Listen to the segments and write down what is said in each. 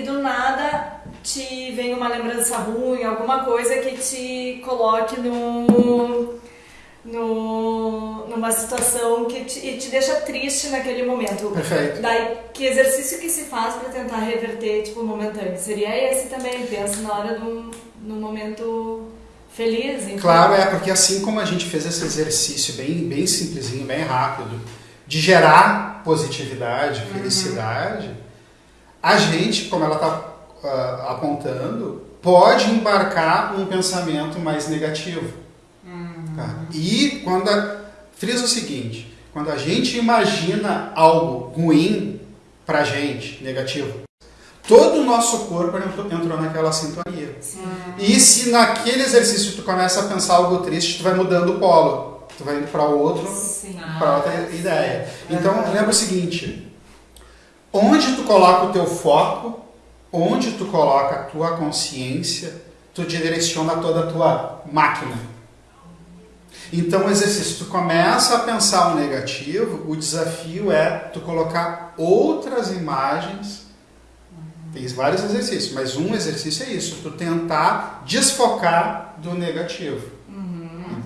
do nada te vem uma lembrança ruim, alguma coisa que te coloque no, no, numa situação que te, e te deixa triste naquele momento. Perfeito. Daí, que exercício que se faz para tentar reverter, tipo, momentâneo? Seria esse também, pensa na hora um, num momento feliz. Então. Claro, é, porque assim como a gente fez esse exercício bem, bem simplesinho, bem rápido, de gerar positividade, uhum. felicidade, uhum. A gente, como ela está uh, apontando, pode embarcar um pensamento mais negativo. Uhum. Tá? E quando a, frisa o seguinte, quando a gente imagina algo ruim pra gente, negativo, todo o nosso corpo entrou naquela sintonia. Sim. E se naquele exercício tu começa a pensar algo triste, tu vai mudando o polo. Tu vai indo para outro, para outra ideia. Então, lembra o seguinte, onde tu coloca o teu foco, onde tu coloca a tua consciência, tu direciona toda a tua máquina. Então, o exercício, tu começa a pensar o negativo, o desafio é tu colocar outras imagens. Tem vários exercícios, mas um exercício é isso, tu tentar desfocar do negativo. Uhum.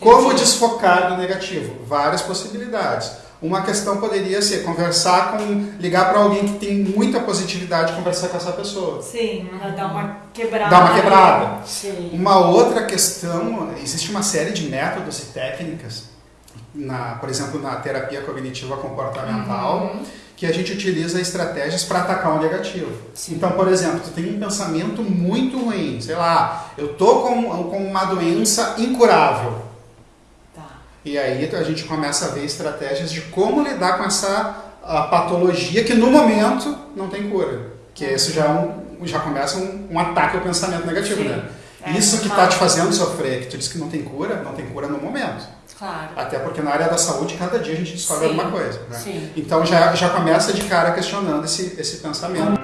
Como desfocar do negativo? Várias possibilidades. Uma questão poderia ser conversar com, ligar para alguém que tem muita positividade, conversar com essa pessoa. Sim, dar uma quebrada. Dar uma quebrada. Sim. Uma outra questão, existe uma série de métodos e técnicas, na, por exemplo, na terapia cognitiva comportamental, uhum. que a gente utiliza estratégias para atacar o negativo. Sim. Então, por exemplo, tu tem um pensamento muito ruim, sei lá, eu tô com, com uma doença incurável. E aí a gente começa a ver estratégias de como lidar com essa patologia que no momento não tem cura. Que isso já, é um, já começa um, um, ataque ao pensamento negativo, Sim. né? É, isso que está te fazendo sofrer, que tu diz que não tem cura, não tem cura no momento. Claro. Até porque na área da saúde, cada dia a gente descobre Sim. alguma coisa. Né? Então já, já começa de cara questionando esse, esse pensamento.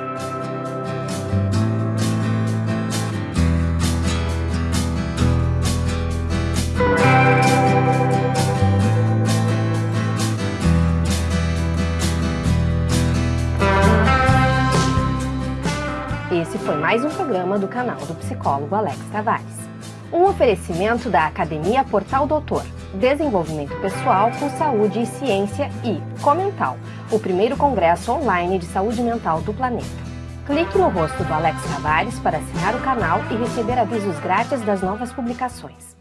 Mais um programa do canal do psicólogo Alex Tavares. Um oferecimento da Academia Portal Doutor, Desenvolvimento Pessoal com Saúde e Ciência e Comental, o primeiro congresso online de saúde mental do planeta. Clique no rosto do Alex Tavares para assinar o canal e receber avisos grátis das novas publicações.